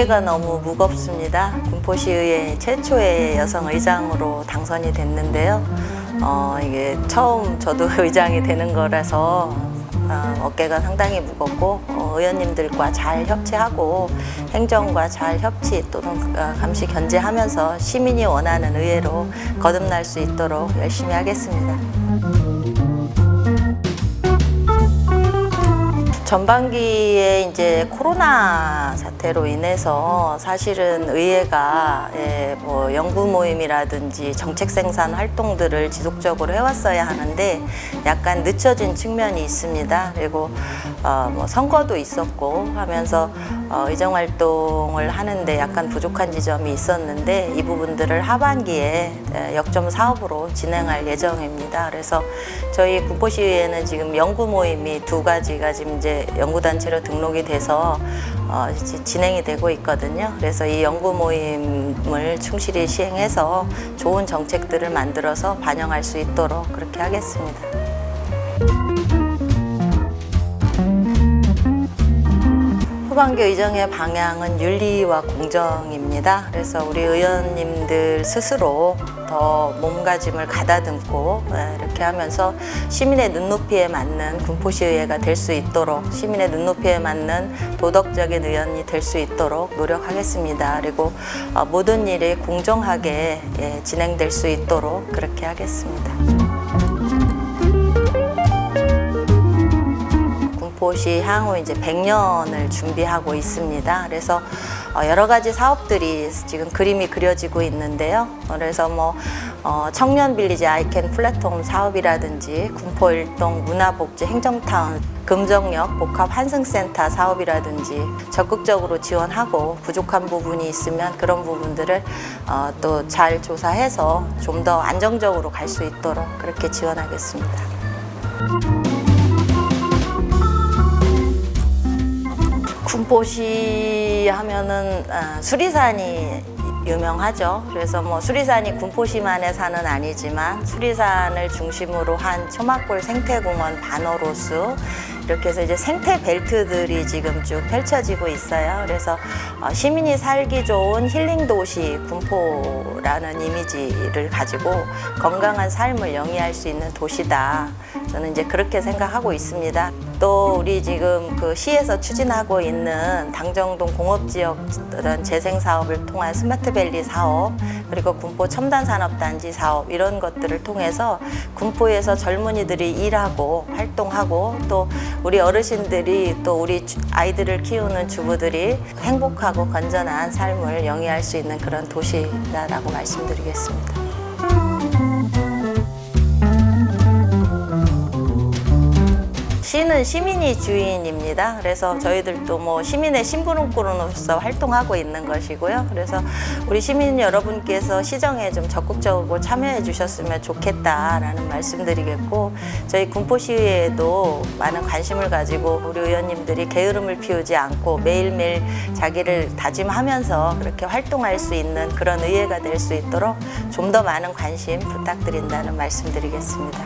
어깨가 너무 무겁습니다. 군포시의회 최초의 여성 의장으로 당선이 됐는데요. 어, 이게 처음 저도 의장이 되는 거라서 어, 어깨가 상당히 무겁고 어, 의원님들과 잘 협치하고 행정과 잘 협치 또는 어, 감시 견제하면서 시민이 원하는 의회로 거듭날 수 있도록 열심히 하겠습니다. 전반기에 이제 코로나 사태로 인해서 사실은 의회가 예, 뭐 연구 모임이라든지 정책 생산 활동들을 지속적으로 해왔어야 하는데 약간 늦춰진 측면이 있습니다. 그리고 어, 뭐 선거도 있었고 하면서 어, 의정 활동을 하는데 약간 부족한 지점이 있었는데 이 부분들을 하반기에 예, 역점 사업으로 진행할 예정입니다. 그래서 저희 군포시의회는 지금 연구 모임이 두 가지가 지금 이제 연구단체로 등록이 돼서 어, 진행이 되고 있거든요. 그래서 이 연구 모임을 충실히 시행해서 좋은 정책들을 만들어서 반영할 수 있도록 그렇게 하겠습니다. 후반기 의정의 방향은 윤리와 공정입니다. 그래서 우리 의원님들 스스로 더 몸가짐을 가다듬고 예, 이렇게 하면서 시민의 눈높이에 맞는 군포시의회가 될 수 있도록 시민의 눈높이에 맞는 도덕적인 의원이 될 수 있도록 노력하겠습니다. 그리고 어, 모든 일이 공정하게 예, 진행될 수 있도록 그렇게 하겠습니다. 군포시 향후 이제 100년을 준비하고 있습니다. 그래서 어, 여러 가지 사업들이 지금 그림이 그려지고 있는데요. 그래서 뭐 어, 청년 빌리지 아이캔 플랫폼 사업이라든지 군포 일동 문화복지 행정타운 금정역 복합 환승센터 사업이라든지 적극적으로 지원하고 부족한 부분이 있으면 그런 부분들을 어, 또잘 조사해서 좀 더 안정적으로 갈 수 있도록 그렇게 지원하겠습니다. 군포시 하면은 아, 수리산이 유명하죠. 그래서 뭐 수리산이 군포시만의 산은 아니지만 수리산을 중심으로 한 초막골 생태공원 반호로수 이렇게 해서 이제 생태 벨트들이 지금 쭉 펼쳐지고 있어요. 그래서 어, 시민이 살기 좋은 힐링 도시 군포라는 이미지를 가지고 건강한 삶을 영위할 수 있는 도시다. 저는 이제 그렇게 생각하고 있습니다. 또 우리 지금 그 시에서 추진하고 있는 당정동 공업지역 어떤 재생 사업을 통한 스마트밸리 사업 그리고 군포 첨단산업단지 사업 이런 것들을 통해서 군포에서 젊은이들이 일하고 활동하고 또 우리 어르신들이 또 우리 주- 아이들을 키우는 주부들이 행복하고 건전한 삶을 영위할 수 있는 그런 도시다라고 말씀드리겠습니다. 시는 시민이 주인입니다. 그래서 저희들도 뭐 시민의 심부름꾼으로서 활동하고 있는 것이고요. 그래서 우리 시민 여러분께서 시정에 좀 적극적으로 참여해 주셨으면 좋겠다라는 말씀드리겠고 저희 군포시의회에도 많은 관심을 가지고 우리 의원님들이 게으름을 피우지 않고 매일매일 자기를 다짐하면서 그렇게 활동할 수 있는 그런 의회가 될 수 있도록 좀 더 많은 관심 부탁드린다는 말씀드리겠습니다.